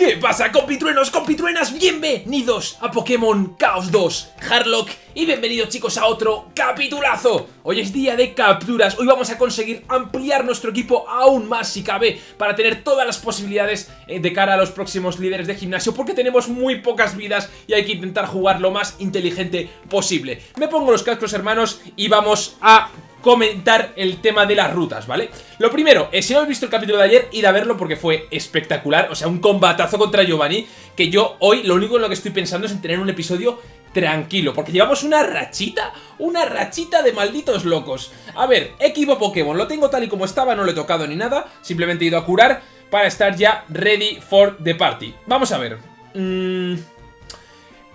¿Qué pasa compitruenos, compitruenas? Bienvenidos a Pokémon Chaos 2 Harlock y bienvenidos chicos a otro capitulazo. Hoy es día de capturas, hoy vamos a conseguir ampliar nuestro equipo aún más si cabe Para tener todas las posibilidades eh, de cara a los próximos líderes de gimnasio Porque tenemos muy pocas vidas y hay que intentar jugar lo más inteligente posible. Me pongo los cascos hermanos y vamos a comentar el tema de las rutas, ¿vale? Lo primero, eh, si no habéis visto el capítulo de ayer, id a verlo porque fue espectacular, o sea, un combatazo contra Giovanni, que yo hoy lo único en lo que estoy pensando es en tener un episodio tranquilo, porque llevamos una rachita, una rachita de malditos locos. A ver, equipo Pokémon, lo tengo tal y como estaba, no lo he tocado ni nada, simplemente he ido a curar para estar ya ready for the party. Vamos a ver. Mm,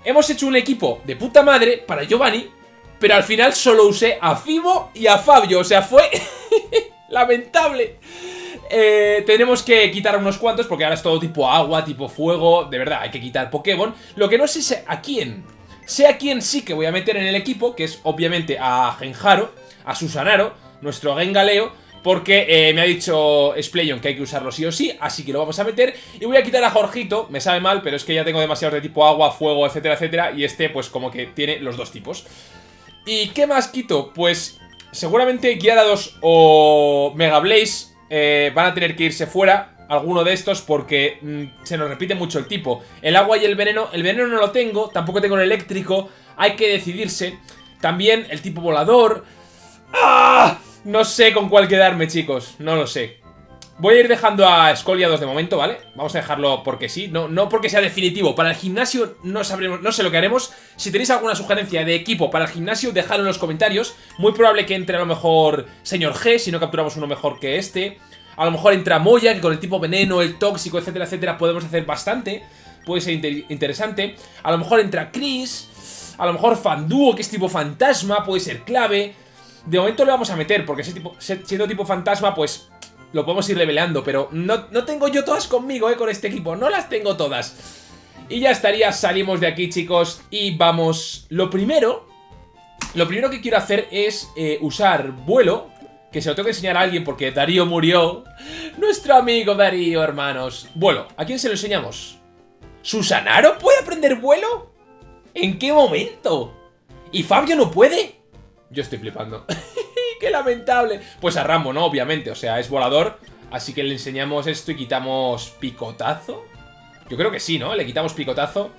hemos hecho un equipo de puta madre para Giovanni, pero al final solo usé a Fibo y a Fabio, o sea, fue lamentable. Eh, tenemos que quitar unos cuantos porque ahora es todo tipo agua, tipo fuego, de verdad, hay que quitar Pokémon. Lo que no sé es a quién. Sé a quién sí que voy a meter en el equipo, que es obviamente a Genjaro, a Susanaro, nuestro Gengaleo, porque eh, me ha dicho Splayon que hay que usarlo sí o sí, así que lo vamos a meter. Y voy a quitar a Jorgito, me sabe mal, pero es que ya tengo demasiados de tipo agua, fuego, etcétera, etcétera, y este pues como que tiene los dos tipos. ¿Y qué más quito? Pues seguramente Gyarados o Mega Blaze eh, van a tener que irse fuera alguno de estos porque mm, se nos repite mucho el tipo. El agua y el veneno, el veneno no lo tengo, tampoco tengo el eléctrico, hay que decidirse. También el tipo volador. ¡Ah! No sé con cuál quedarme, chicos, no lo sé. Voy a ir dejando a Scoliados de momento, ¿vale? Vamos a dejarlo porque sí, no, no porque sea definitivo. Para el gimnasio no sabremos, no sé lo que haremos. Si tenéis alguna sugerencia de equipo para el gimnasio, dejadlo en los comentarios. Muy probable que entre a lo mejor Señor G, si no capturamos uno mejor que este. A lo mejor entra Moya, que con el tipo veneno, el tóxico, etcétera, etcétera, podemos hacer bastante. Puede ser interesante. A lo mejor entra Chris. A lo mejor Fanduo, que es tipo fantasma, puede ser clave. De momento le vamos a meter, porque tipo, siendo tipo fantasma, pues lo podemos ir leveleando, pero no, no tengo yo todas conmigo, eh, con este equipo, no las tengo todas. Y ya estaría, salimos de aquí, chicos, y vamos... Lo primero, lo primero que quiero hacer es eh, usar vuelo, que se lo tengo que enseñar a alguien porque Darío murió. Nuestro amigo Darío, hermanos. Vuelo, ¿a quién se lo enseñamos? ¿Susanaro puede aprender vuelo? ¿En qué momento? ¿Y Fabio no puede? Yo estoy flipando. ¡Qué lamentable! Pues a Rambo, ¿no? Obviamente, o sea, es volador. Así que le enseñamos esto y quitamos picotazo. Yo creo que sí, ¿no? Le quitamos picotazo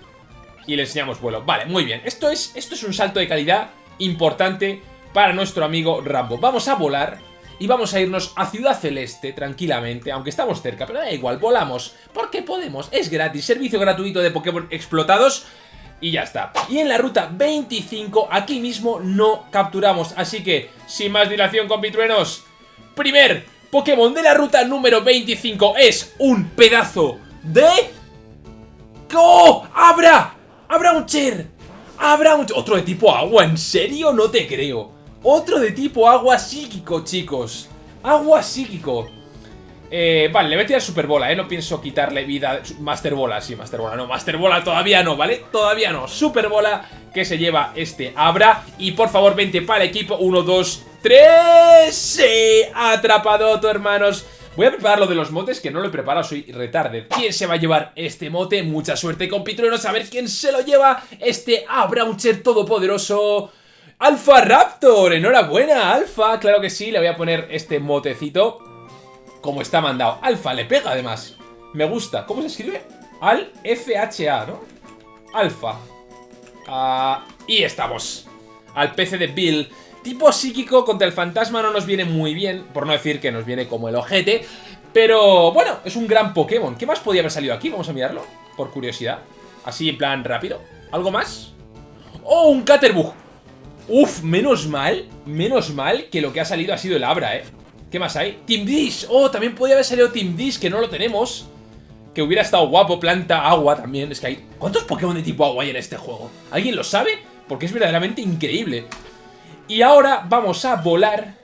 y le enseñamos vuelo. Vale, muy bien. Esto es, esto es un salto de calidad importante para nuestro amigo Rambo. Vamos a volar y vamos a irnos a Ciudad Celeste tranquilamente, aunque estamos cerca, pero da igual, volamos, porque podemos, es gratis, servicio gratuito de Pokémon explotados y ya está. Y en la ruta 25, aquí mismo no capturamos. Así que, sin más dilación, compitruenos, primer Pokémon de la ruta número 25 es un pedazo de... ¡Oh! ¡Abra! ¡Abra un Cher! ¡Abra un... Otro de tipo agua, ¿en serio? No te creo. Otro de tipo agua psíquico, chicos. Agua psíquico. Eh, vale, le voy a tirar Super Bola, ¿eh? No pienso quitarle vida... Master Bola, sí, Master Bola, no, Master Bola todavía no, ¿vale? Todavía no. Super Bola que se lleva este Abra. Y por favor, vente para el equipo. Uno, dos, tres... ¡Sí! Atrapado, tu hermanos. Voy a preparar lo de los motes, que no lo he preparado, soy retarde. ¿Quién se va a llevar este mote? Mucha suerte, compitruenos, a ver quién se lo lleva. Este Abrauncher todopoderoso... Alfa Raptor, enhorabuena, Alfa, claro que sí, le voy a poner este motecito como está mandado. Alfa le pega además. Me gusta. ¿Cómo se escribe? Al FHA, ¿no? Alfa. Ah, y estamos. Al PC de Bill. Tipo psíquico contra el fantasma no nos viene muy bien. Por no decir que nos viene como el ojete. Pero bueno, es un gran Pokémon. ¿Qué más podía haber salido aquí? Vamos a mirarlo. Por curiosidad. Así en plan rápido. ¿Algo más? ¡Oh, un Caterbug! Uf, menos mal, menos mal que lo que ha salido ha sido el Abra, ¿eh? ¿Qué más hay? Team Dish. Oh, también podría haber salido Team Dish, que no lo tenemos. Que hubiera estado guapo. Planta, agua también. Es que hay... ¿Cuántos Pokémon de tipo agua hay en este juego? ¿Alguien lo sabe? Porque es verdaderamente increíble. Y ahora vamos a volar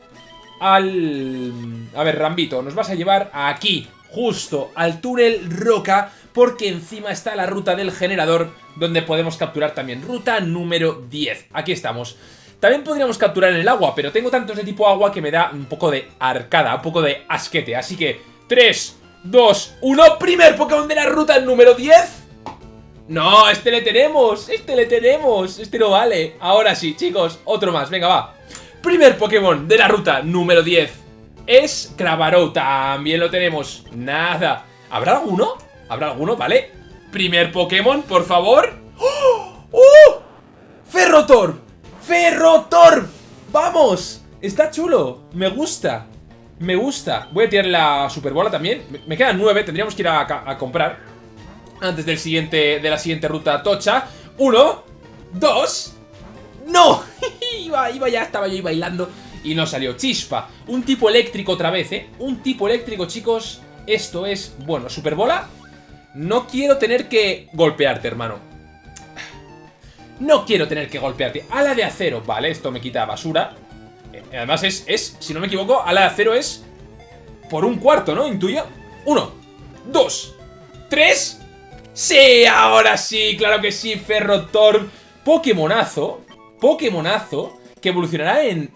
al... A ver, Rambito, nos vas a llevar aquí, justo al túnel Roca, porque encima está la ruta del generador, donde podemos capturar también. Ruta número 10. Aquí estamos. También podríamos capturar en el agua, pero tengo tantos de tipo agua que me da un poco de arcada, un poco de asquete. Así que 3, 2, 1. Primer Pokémon de la ruta número 10. No, este le tenemos, este le tenemos, este no vale. Ahora sí, chicos, otro más, venga, va. Primer Pokémon de la ruta número 10 es Cravaro, también lo tenemos. Nada. ¿Habrá alguno? ¿Habrá alguno? Vale. Primer Pokémon, por favor. ¡Oh! ¡Oh! ¡Ferrotor! ¡Ferrotor! ¡Vamos! Está chulo, me gusta. Me gusta. Voy a tirar la Superbola también. Me quedan nueve, tendríamos que ir a, comprar. Antes del siguiente, de la siguiente ruta tocha. Uno, dos... ¡No! iba, iba ya, estaba yo ahí bailando y no salió. Chispa, un tipo eléctrico otra vez, ¿eh? Un tipo eléctrico, chicos. Esto es, bueno, Superbola. No quiero tener que golpearte, hermano. No quiero tener que golpearte. Ala de acero, vale, esto me quita basura. Eh, además es, es, si no me equivoco, ala de acero es por un cuarto, ¿no? Intuyo. Uno, dos, tres. ¡Sí! Ahora sí, claro que sí, Ferrotorb. Pokémonazo. Pokémonazo que evolucionará en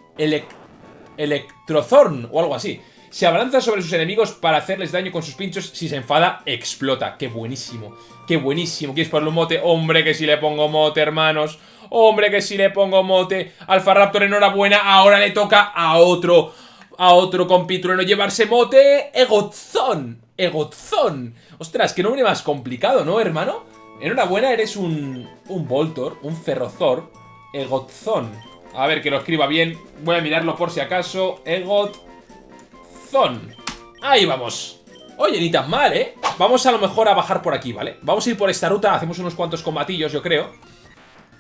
Electrozorn o algo así. Se abalanza sobre sus enemigos para hacerles daño con sus pinchos. Si se enfada, explota. ¡Qué buenísimo! ¡Qué buenísimo! ¿Quieres ponerle un mote? ¡Hombre, que si le pongo mote, hermanos! ¡Hombre, que si le pongo mote! Alfa Raptor, enhorabuena. Ahora le toca a otro... A otro compitrueno llevarse mote. Egozón. Egozón. Ostras, qué nombre más complicado, ¿no, hermano? Enhorabuena, eres un... Un Voltor, un Ferrozor. Egozón. A ver, que lo escriba bien. Voy a mirarlo por si acaso. Egot Ahí vamos. Oye, ni tan mal, ¿eh? Vamos a lo mejor a bajar por aquí, ¿vale? Vamos a ir por esta ruta, hacemos unos cuantos combatillos, yo creo.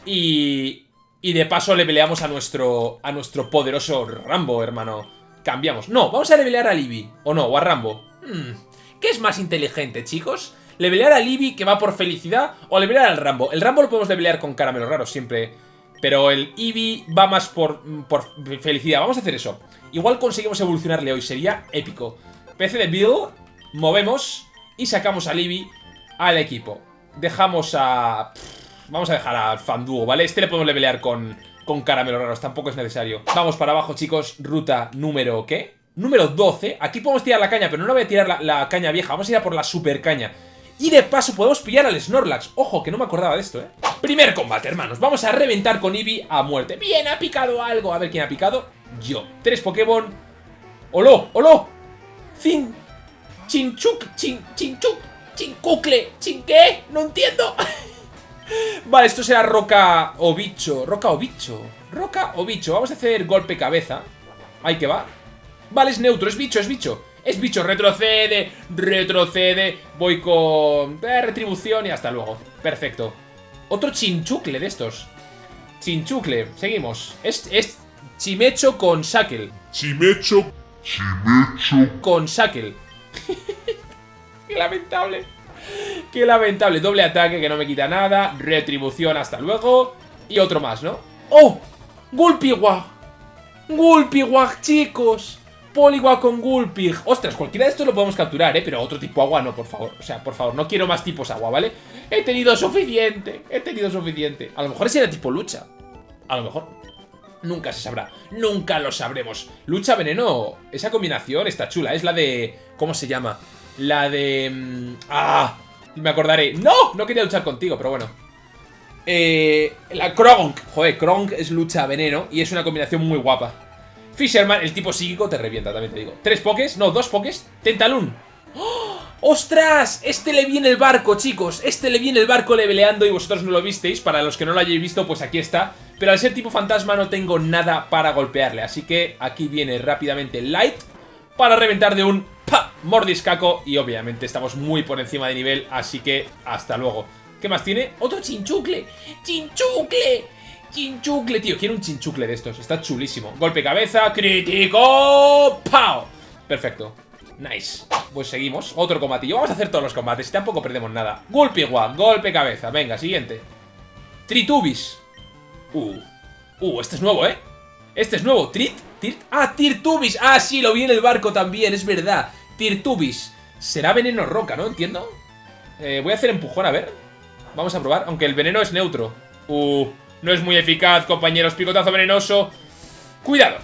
Y... Y de paso le peleamos a nuestro... A nuestro poderoso Rambo, hermano. Cambiamos. No, vamos a levelear a Libby. ¿O no? O a Rambo. Hmm, ¿Qué es más inteligente, chicos? ¿Levelear a Libby, que va por felicidad? ¿O levelear al Rambo? El Rambo lo podemos levelear con caramelos raros, siempre pero el Eevee va más por, por felicidad. Vamos a hacer eso. Igual conseguimos evolucionarle hoy. Sería épico. PC de Bill. Movemos. Y sacamos al Eevee al equipo. Dejamos a... Vamos a dejar al Fanduo, ¿vale? Este le podemos levelear con, con caramelos raros. Tampoco es necesario. Vamos para abajo, chicos. Ruta número... ¿Qué? Número 12. Aquí podemos tirar la caña, pero no voy a tirar la, la caña vieja. Vamos a ir a por la super caña. Y de paso podemos pillar al Snorlax. Ojo, que no me acordaba de esto, ¿eh? Primer combate, hermanos. Vamos a reventar con Eevee a muerte. Bien, ha picado algo. A ver quién ha picado. Yo. Tres Pokémon. ¡Olo! ¡Olo! Cin... Chinchuk. Chin... Chinchuk. Chincucle. ¿Chin qué? No entiendo. vale, esto será roca o bicho. Roca o bicho. Roca o bicho. Vamos a hacer golpe cabeza. Ahí que va. Vale, es neutro. Es bicho, es bicho. Es bicho, retrocede, retrocede. Voy con eh, retribución y hasta luego. Perfecto. Otro chinchucle de estos. Chinchucle, seguimos. Es, es Chimecho con Shackle. Chimecho, Chimecho. Con Shackle. Qué lamentable. Qué lamentable. Doble ataque que no me quita nada. Retribución, hasta luego. Y otro más, ¿no? ¡Oh! Gulpiwag. Gulpiwag, chicos. Poliwag con Gulpig. Ostras, cualquiera de estos lo podemos capturar, ¿eh? Pero otro tipo agua no, por favor. O sea, por favor, no quiero más tipos agua, ¿vale? He tenido suficiente. He tenido suficiente. A lo mejor ese era tipo lucha. A lo mejor. Nunca se sabrá. Nunca lo sabremos. Lucha veneno. Esa combinación está chula. Es la de... ¿Cómo se llama? La de... Mm, ¡Ah! Me acordaré. ¡No! No quería luchar contigo, pero bueno. Eh, la Kronk. Joder, Kronk es lucha veneno y es una combinación muy guapa. Fisherman, el tipo psíquico, te revienta, también te digo. Tres pokés, no, dos pokés. Tentalun. ¡Oh! ¡Ostras! Este le viene el barco, chicos. Este le viene el barco leveleando y vosotros no lo visteis. Para los que no lo hayáis visto, pues aquí está. Pero al ser tipo fantasma no tengo nada para golpearle. Así que aquí viene rápidamente Light para reventar de un ¡pa! mordiscaco. Y obviamente estamos muy por encima de nivel, así que hasta luego. ¿Qué más tiene? ¡Otro chinchucle! ¡Chinchucle! Chinchucle, tío. Quiero un chinchucle de estos. Está chulísimo. Golpe cabeza, crítico. ¡Pau! Perfecto. Nice. Pues seguimos. Otro combatillo. Vamos a hacer todos los combates tampoco perdemos nada. Golpe igual. Golpe cabeza. Venga, siguiente. Tritubis. Uh. Uh, este es nuevo, ¿eh? Este es nuevo. Trit. Tirt. Ah, Tirtubis. Ah, sí, lo vi en el barco también. Es verdad. Tirtubis. Será veneno roca, ¿no? Entiendo. Eh, voy a hacer empujón, a ver. Vamos a probar. Aunque el veneno es neutro. Uh. No es muy eficaz, compañeros. Picotazo venenoso. Cuidado.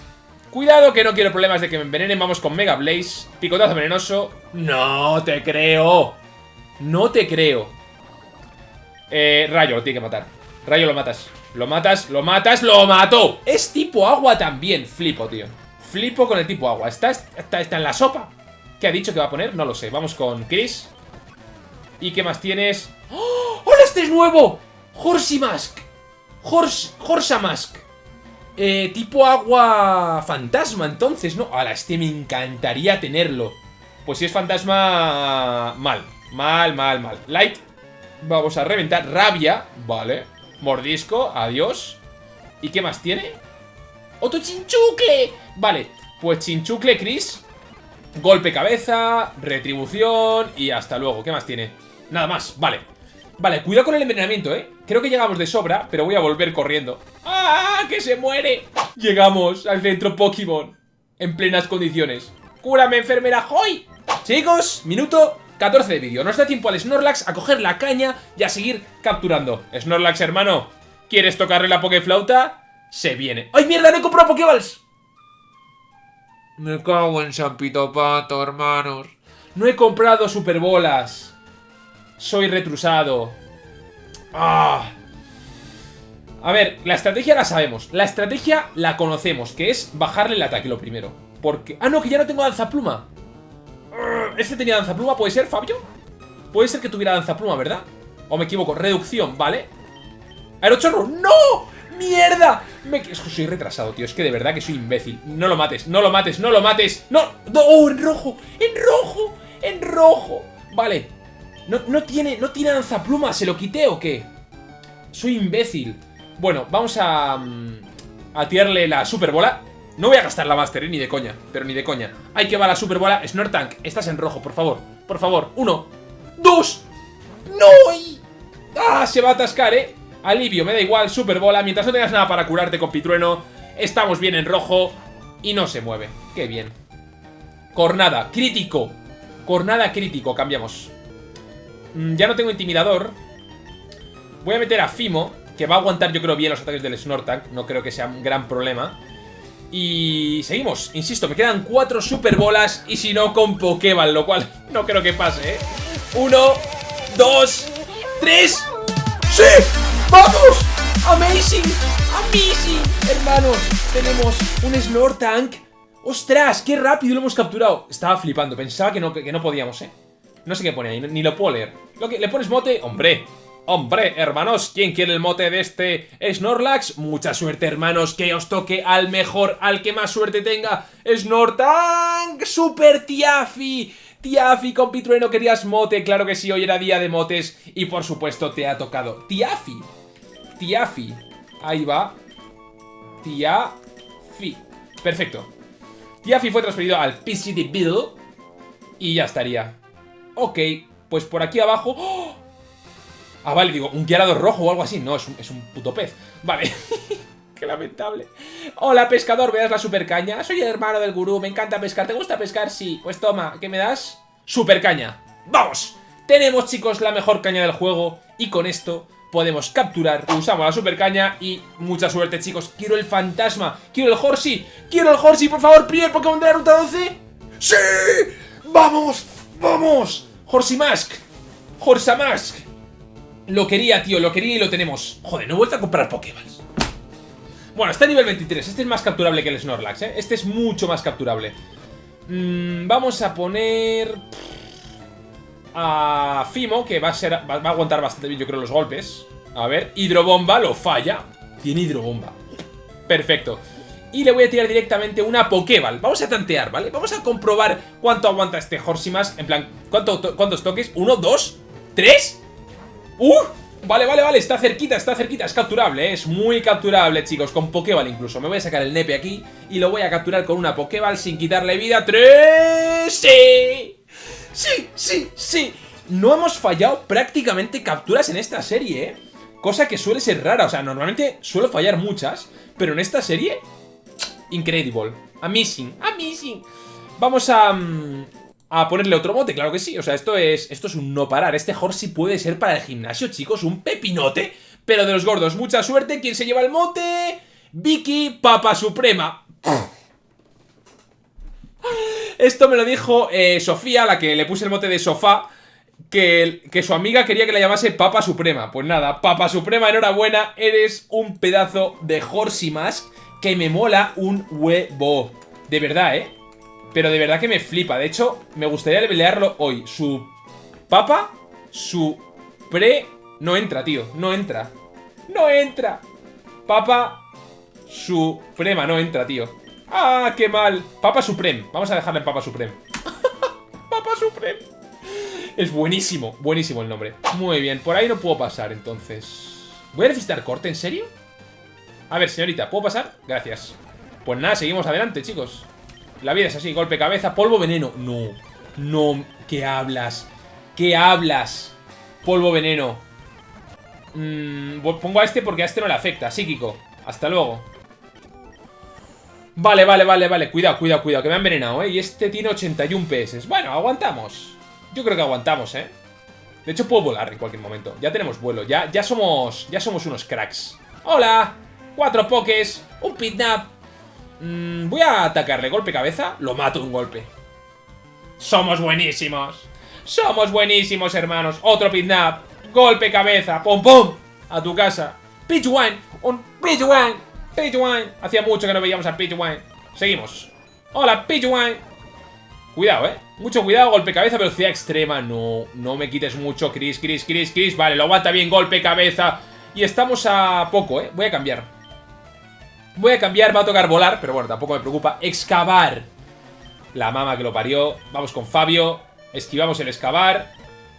Cuidado que no quiero problemas de que me envenenen. Vamos con Mega Blaze. Picotazo venenoso. No te creo. No te creo. Eh, Rayo, lo tiene que matar. Rayo lo matas. Lo matas, lo matas, lo mató. Es tipo agua también. Flipo, tío. Flipo con el tipo agua. ¿Está, está, está en la sopa? ¿Qué ha dicho que va a poner? No lo sé. Vamos con Chris. ¿Y qué más tienes? ¡Oh! ¡Hola, este es nuevo! Horsimask. Hors, Horsamask. Eh, tipo agua fantasma, entonces, ¿no? Ahora, este me encantaría tenerlo. Pues si es fantasma... Mal. Mal, mal, mal. Light. Vamos a reventar. Rabia. Vale. Mordisco. Adiós. ¿Y qué más tiene? ¡Otro chinchucle! Vale. Pues chinchucle, Chris. Golpe cabeza. Retribución. Y hasta luego. ¿Qué más tiene? Nada más. Vale. Vale, cuidado con el envenenamiento, ¿eh? Creo que llegamos de sobra, pero voy a volver corriendo. ¡Ah! ¡Que se muere! Llegamos al centro Pokémon. En plenas condiciones. ¡Cúrame, enfermera! ¡Hoy! Chicos, minuto 14 de vídeo. Nos da tiempo al Snorlax a coger la caña y a seguir capturando. Snorlax, hermano, ¿quieres tocarle la Pokéflauta? Se viene. ¡Ay, mierda! ¡No he comprado Pokéballs! Me cago en San Pito Pato, hermanos. No he comprado Superbolas. Soy retrusado. ¡Ah! A ver, la estrategia la sabemos. La estrategia la conocemos, que es bajarle el ataque lo primero. Porque... Ah, no, que ya no tengo danzapluma. ¿Este tenía danzapluma? ¿Puede ser, Fabio? Puede ser que tuviera danzapluma, ¿verdad? O me equivoco. Reducción, ¿vale? ¡Aerochorro! ¡No! ¡Mierda! Me... Es que soy retrasado, tío. Es que de verdad que soy imbécil. No lo mates, no lo mates, no lo mates. ¡No! ¡Oh, en rojo! ¡En rojo! ¡En rojo! Vale. No, no tiene, no tiene danzapluma. ¿Se lo quité o qué? Soy imbécil. Bueno, vamos a... mm, A tirarle la superbola. No voy a gastar la Master, eh, ni de coña. Pero ni de coña. Hay que va la superbola. Snortank, estás en rojo, por favor. Por favor. Uno. Dos. ¡No! ¡Ah! Se va a atascar, ¿eh? Alivio, me da igual. Superbola. Mientras no tengas nada para curarte con Pitrueno. Estamos bien en rojo. Y no se mueve. Qué bien. Cornada. Crítico. Cornada crítico. Cambiamos. Mm, ya no tengo intimidador. Voy a meter a Fimo, que va a aguantar yo creo bien los ataques del Snortank. No creo que sea un gran problema. Y seguimos, insisto, me quedan cuatro super bolas y si no con Pokéball, lo cual no creo que pase, ¿eh? Uno, dos, tres. ¡Sí! ¡Vamos! ¡Amazing! ¡Amazing! Hermanos, tenemos un Snortank. ¡Ostras! ¡Qué rápido lo hemos capturado! Estaba flipando, pensaba que no, que no podíamos, ¿eh? No sé qué pone ahí, ni lo puedo leer. Lo que, ¿Le pones mote? ¡Hombre! Hombre, hermanos, ¿quién quiere el mote de este Snorlax? Mucha suerte, hermanos, que os toque al mejor, al que más suerte tenga. Snortank, Super Tiafi. Tiafi, con Pitrueno, querías mote, claro que sí, hoy era día de motes y por supuesto te ha tocado. Tiafi, Tiafi, ahí va. Tiafi, perfecto. Tiafi fue transferido al PCD Bill y ya estaría. Ok, pues por aquí abajo... ¡Oh! Ah, vale, digo, un guiarado rojo o algo así. No, es un, es un puto pez. Vale. Qué lamentable. Hola, pescador, ¿me das la super caña? Soy el hermano del gurú, me encanta pescar. ¿Te gusta pescar? Sí. Pues toma, ¿qué me das? Super caña. ¡Vamos! Tenemos, chicos, la mejor caña del juego. Y con esto podemos capturar. Usamos la super caña y mucha suerte, chicos. Quiero el fantasma. Quiero el Horsey. Quiero el Horsey, por favor. Primer Pokémon de la ruta 12. ¡Sí! ¡Vamos! ¡Vamos! Horsey Mask. Horsamask. Lo quería, tío, lo quería y lo tenemos. Joder, no he vuelto a comprar Pokéballs. Bueno, está a nivel 23. Este es más capturable que el Snorlax, ¿eh? Este es mucho más capturable. Mm, vamos a poner... A Fimo, que va a, ser, va a aguantar bastante bien, yo creo, los golpes. A ver, Hidrobomba lo falla. Tiene Hidrobomba. Perfecto. Y le voy a tirar directamente una Pokéball. Vamos a tantear, ¿vale? Vamos a comprobar cuánto aguanta este Horsimas. En plan, ¿cuánto to- ¿cuántos toques? ¿Uno, dos, tres? ¡Uh! Vale, vale, vale, está cerquita, está cerquita, es capturable, ¿eh? es muy capturable, chicos, con Pokéball incluso. Me voy a sacar el nepe aquí y lo voy a capturar con una Pokéball sin quitarle vida. ¡Tres! ¡Sí! ¡Sí, sí, sí! No hemos fallado prácticamente capturas en esta serie, ¿eh? Cosa que suele ser rara, o sea, normalmente suelo fallar muchas, pero en esta serie... Incredible. Amazing, amazing. Vamos a... mm, a ponerle otro mote, claro que sí. O sea, esto es, esto es un no parar. Este Horsey puede ser para el gimnasio, chicos, un pepinote, pero de los gordos. Mucha suerte. ¿Quién se lleva el mote? Vicky Papa Suprema. Esto me lo dijo eh, Sofía, la que le puse el mote de sofá, que, que, su amiga quería que la llamase Papa Suprema. Pues nada, Papa Suprema, enhorabuena, eres un pedazo de Horsey Mask que me mola un huevo. De verdad, ¿eh? Pero de verdad que me flipa. De hecho, me gustaría levelearlo hoy. Su Papa, su pre... No entra, tío, no entra. ¡No entra! Papa Suprema, no entra, tío. ¡Ah, qué mal! Papa Supreme. Vamos a dejarle en Papa Supreme. Papa Supreme. Es buenísimo, buenísimo el nombre. Muy bien, por ahí no puedo pasar, entonces... ¿Voy a necesitar corte, en serio? A ver, señorita, ¿puedo pasar? Gracias. Pues nada, seguimos adelante, chicos. La vida es así, golpe cabeza, polvo veneno. No, no, ¿qué hablas? ¿Qué hablas? Polvo veneno. Mm, pongo a este porque a este no le afecta, psíquico. Hasta luego. Vale, vale, vale, vale. Cuidado, cuidado, cuidado, que me ha envenenado, ¿eh? Y este tiene 81 PS. Bueno, aguantamos. Yo creo que aguantamos, ¿eh? De hecho, puedo volar en cualquier momento. Ya tenemos vuelo. Ya, ya somos... Ya somos unos cracks. ¡Hola! Cuatro pokés. Un pitnap. Mm, voy a atacarle. Golpe cabeza. Lo mato un golpe. Somos buenísimos. Somos buenísimos, hermanos. Otro pitnap. Golpe cabeza. Pum, pum. A tu casa. Pitch Wine. Un Pitch Wine. Wine. Hacía mucho que no veíamos a Wine. Seguimos. Hola, Wine. Cuidado, eh. Mucho cuidado, golpe cabeza, velocidad extrema. No, no me quites mucho, Chris, Chris, Chris, Chris. Vale, lo aguanta bien, golpe cabeza. Y estamos a poco, eh. Voy a cambiar. Voy a cambiar, va a tocar volar, pero bueno, tampoco me preocupa. Excavar. La mama que lo parió. Vamos con Fabio. Esquivamos el excavar.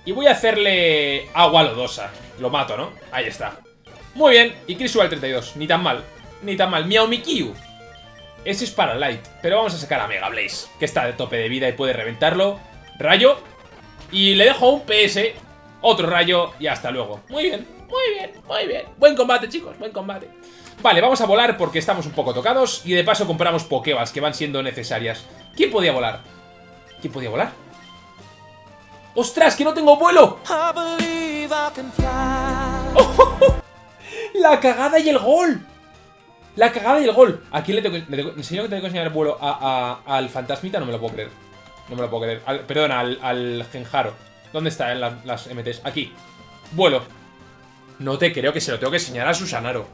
Y voy a hacerle agua lodosa. Lo mato, ¿no? Ahí está. Muy bien. Y Chris sube al 32. Ni tan mal ni tan mal. Miao Mikyu. Ese es para Light. Pero vamos a sacar a Mega Blaze, que está de tope de vida y puede reventarlo. Rayo. Y le dejo un PS. Otro rayo y hasta luego. Muy bien, muy bien, muy bien. Buen combate, chicos, buen combate. Vale, vamos a volar porque estamos un poco tocados. Y de paso compramos Pokébas que van siendo necesarias. ¿Quién podía volar? ¿Quién podía volar? ¡Ostras, que no tengo vuelo! ¡La cagada y el gol! La cagada y el gol. ¿A quién le tengo, le tengo, que tengo que enseñar el vuelo a, al fantasmita? No me lo puedo creer. No me lo puedo creer. Al, perdón, al, Genjaro. ¿Dónde están las MTs? Aquí. Vuelo. No te creo que se lo tengo que enseñar a Susanaro.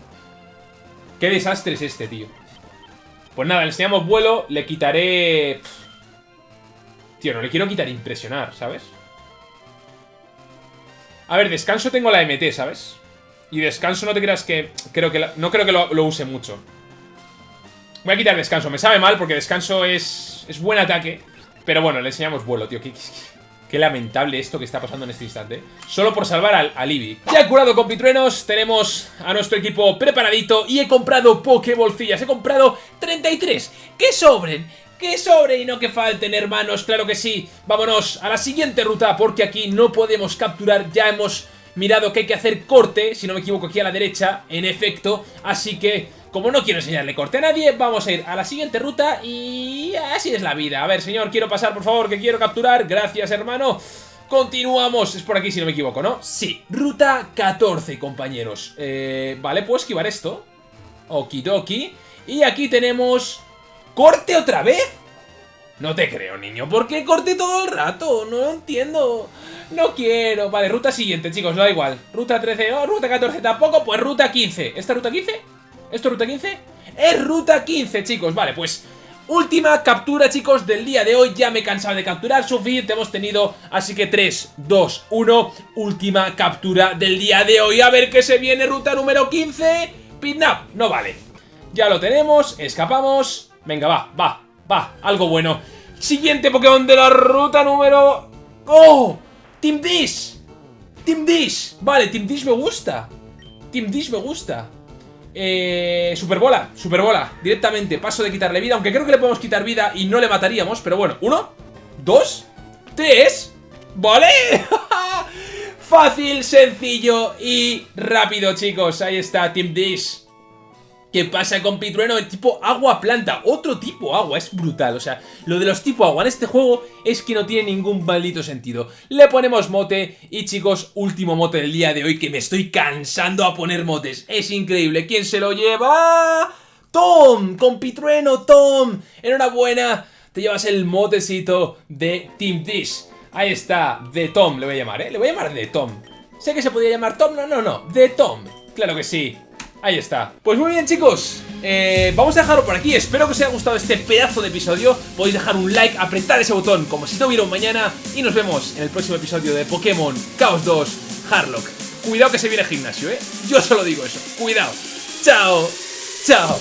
Qué desastre es este, tío. Pues nada, le enseñamos vuelo. Le quitaré... Tío, no le quiero quitar impresionar, ¿sabes? A ver, descanso tengo la MT, ¿sabes? Y descanso no te creas que... creo que No creo que lo, use mucho. Voy a quitar descanso. Me sabe mal porque descanso es... Es buen ataque. Pero bueno, le enseñamos vuelo, tío. Qué, lamentable esto que está pasando en este instante. Solo por salvar al, al Eevee. Ya curado con pitruenos. Tenemos a nuestro equipo preparadito. Y he comprado Pokébolcillas. He comprado 33. ¡Que sobren! ¡Que sobren y no que falten, hermanos! ¡Claro que sí! Vámonos a la siguiente ruta porque aquí no podemos capturar. Ya hemos mirado que hay que hacer corte, si no me equivoco aquí a la derecha, en efecto, así que como no quiero enseñarle corte a nadie, vamos a ir a la siguiente ruta y así es la vida. A ver, señor, quiero pasar, por favor, que quiero capturar. Gracias, hermano. Continuamos, es por aquí si no me equivoco, ¿no? Sí, ruta 14, compañeros. Eh, vale, puedo esquivar esto. Okidoki. Y aquí tenemos... ¿Corte otra vez? No te creo, niño. ¿Por qué corte todo el rato? No lo entiendo. No quiero. Vale, ruta siguiente, chicos, no da igual. Ruta 13, oh, ruta 14 tampoco, pues ruta 15. ¿Esta ruta 15? ¿Esto es ruta 15? Es ruta 15, chicos. Vale, pues última captura, chicos, del día de hoy. Ya me he cansado de capturar, suficiente hemos tenido. Así que 3, 2, 1, última captura del día de hoy. A ver qué se viene, ruta número 15. Pidnap, no vale. Ya lo tenemos, escapamos. Venga, va, va, va, algo bueno. Siguiente Pokémon de la ruta número... ¡Oh! Team Dish. Team Dish. Vale, Team Dish me gusta. Team Dish me gusta. Eh, Superbola, Superbola, directamente, paso de quitarle vida, aunque creo que le podemos quitar vida y no le mataríamos, pero bueno, uno, dos, tres, ¿vale? Fácil, sencillo y rápido, chicos, ahí está, Team Dish. ¿Qué pasa con Pitrueno? El tipo agua planta, otro tipo agua, es brutal, o sea, lo de los tipo agua en este juego es que no tiene ningún maldito sentido. Le ponemos mote y chicos, último mote del día de hoy que me estoy cansando a poner motes, es increíble, ¿quién se lo lleva? Tom, con Pitrueno, Tom, enhorabuena. te llevas el motecito de Team Dish. Ahí está, de Tom le voy a llamar, ¿eh? Le voy a llamar de Tom. Sé que se podría llamar Tom, no, no, no, de Tom. Claro que sí. Ahí está. Pues muy bien chicos, eh, vamos a dejarlo por aquí. Espero que os haya gustado este pedazo de episodio. Podéis dejar un like, apretar ese botón como si no hubiera un mañana. Y nos vemos en el próximo episodio de Pokémon Chaos 2 Harlock. Cuidado que se viene gimnasio, ¿eh? Yo solo digo eso. Cuidado. Chao. Chao.